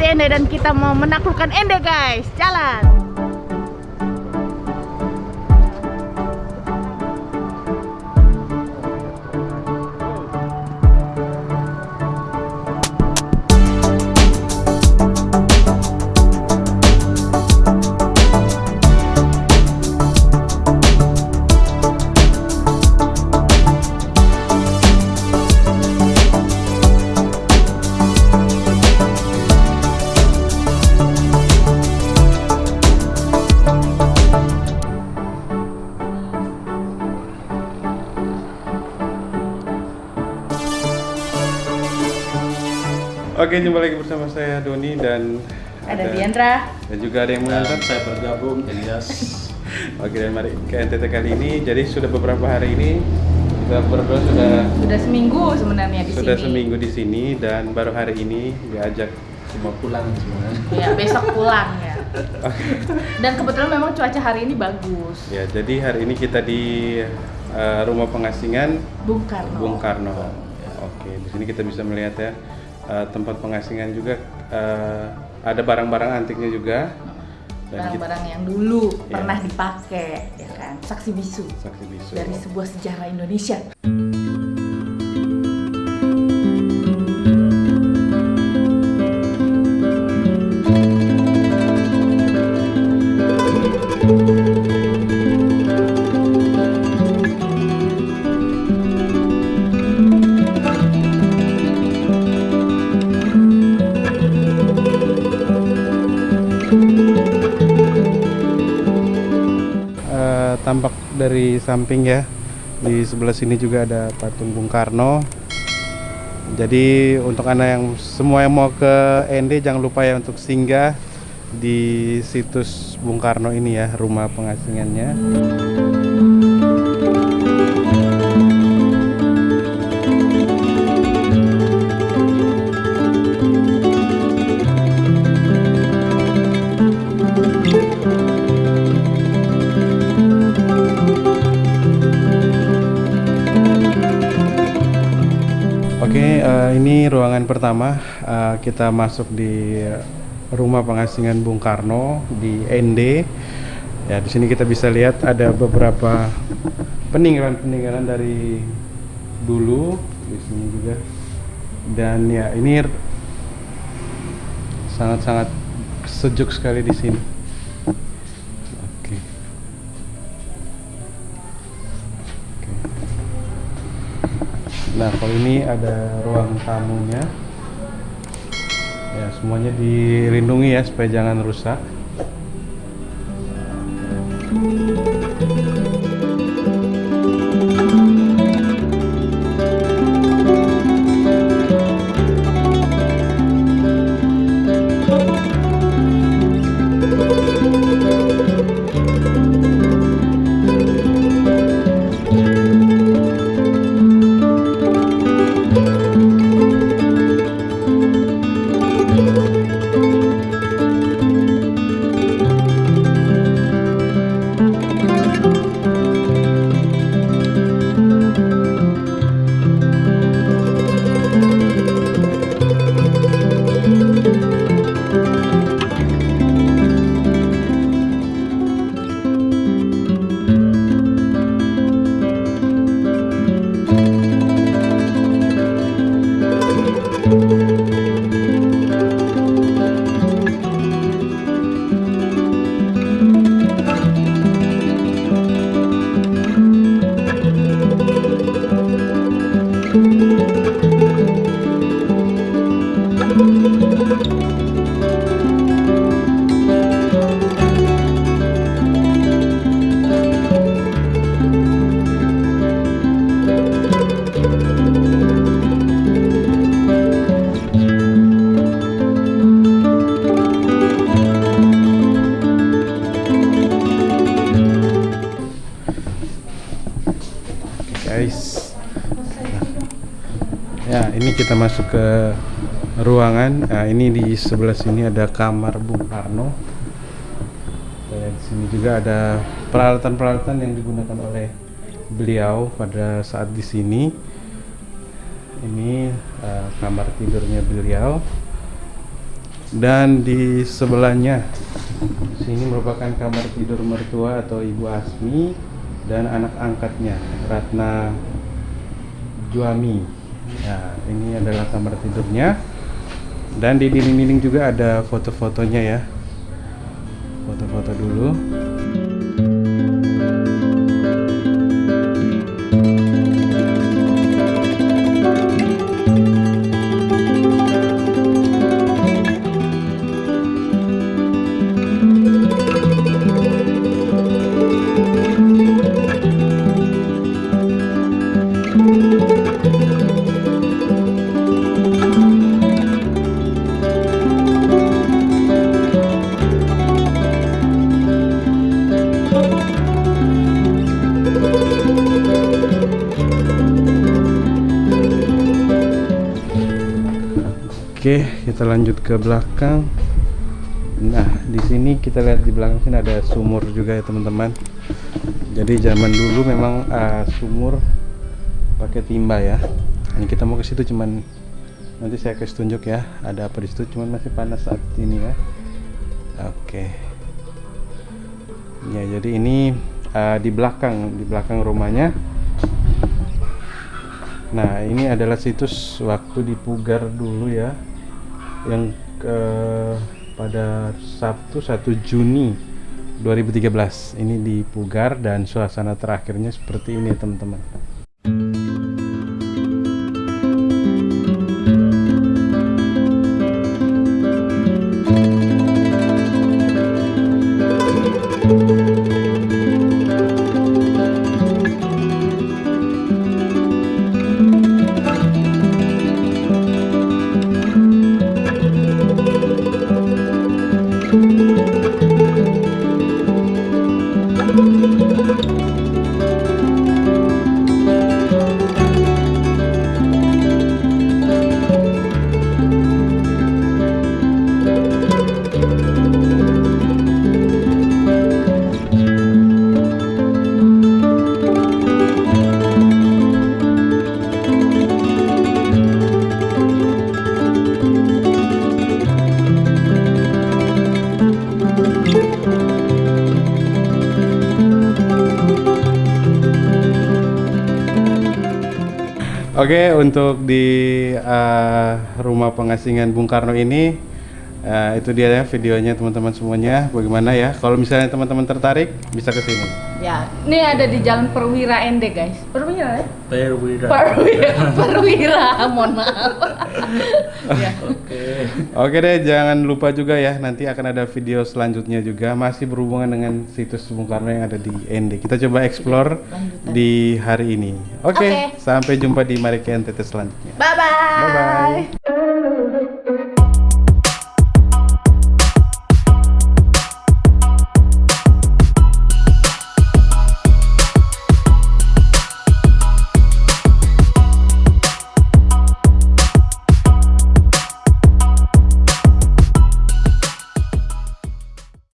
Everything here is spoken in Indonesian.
di Ende dan kita mau menaklukkan Ende guys. Jalan. Oke, jumpa lagi bersama saya Doni dan Ada Diandra. dan juga ada yang menonton. saya bergabung Elias Oke, dan mari ke NTT kali ini. Jadi sudah beberapa hari ini kita berdua sudah Sudah seminggu sebenarnya di sudah sini. seminggu di sini dan baru hari ini diajak cuma pulang sebenarnya Ya, besok pulang ya. Dan kebetulan memang cuaca hari ini bagus. Ya, jadi hari ini kita di eh, rumah pengasingan Bung Karno. Bung Karno. Oke, di sini kita bisa melihat ya eh, tempat pengasingan juga eh, ada barang-barang antiknya juga. Barang-barang yang dulu Iya. pernah dipakai, ya kan? Saksi bisu saksi bisu. dari sebuah sejarah Indonesia. Tampak dari samping ya. Di sebelah sini juga ada patung Bung Karno. Jadi untuk anda yang semua yang mau ke ND jangan lupa ya untuk singgah di situs Bung Karno ini ya rumah pengasingannya Oke, eh, ini ruangan pertama. Eh, kita masuk di rumah pengasingan Bung Karno di ND. Ya, di sini kita bisa lihat ada beberapa peninggalan-peninggalan dari dulu di sini juga. Dan ya, ini sangat-sangat sejuk sekali di sini. Nah, kalau ini ada ruang tamunya. Ya, semuanya dilindungi ya supaya jangan rusak. guys. Ini kita masuk ke ruangan. Nah, ini di sebelah sini ada kamar Bung Karno. Dan di sini juga ada peralatan-peralatan yang digunakan oleh beliau pada saat di sini. Ini eh, kamar tidurnya beliau. Dan di sebelahnya sini merupakan kamar tidur mertua atau Ibu Asmi dan anak angkatnya Ratna Juami. Nah, ini adalah kamar tidurnya. Dan di dinding-dinding juga ada foto-fotonya ya. Foto-foto dulu. Oke, kita lanjut ke belakang. Nah, di sini kita lihat di belakang sini ada sumur juga ya teman-teman. Jadi zaman dulu memang uh, sumur pakai timba ya. Ini kita mau ke situ cuman nanti saya kasih tunjuk ya. Ada apa di situ? Cuman masih panas saat ini ya. Oke. Ya, jadi ini uh, di belakang di belakang rumahnya. Nah, ini adalah situs waktu di Pugar dulu ya. Yang ke pada Sabtu 1 Juni 2013. Ini di Pugar dan suasana terakhirnya seperti ini teman-teman. Oke, untuk di uh, rumah pengasingan Bung Karno ini uh, itu dia ya videonya teman-teman semuanya. Bagaimana ya? Kalau misalnya teman-teman tertarik bisa ke sini. Ya, ini ada di Jalan Perwira Ende, guys. Perwira ya? Perwira. Perwira, Perwira, mohon maaf. ya. Oke. Oke deh, jangan lupa juga ya nanti akan ada video selanjutnya juga masih berhubungan dengan situs Bung Karno yang ada di ND. Kita coba explore Lanjutan. di hari ini. Oke, Oke. sampai jumpa di Mari ke NTT selanjutnya. Bye-bye. Bye-bye.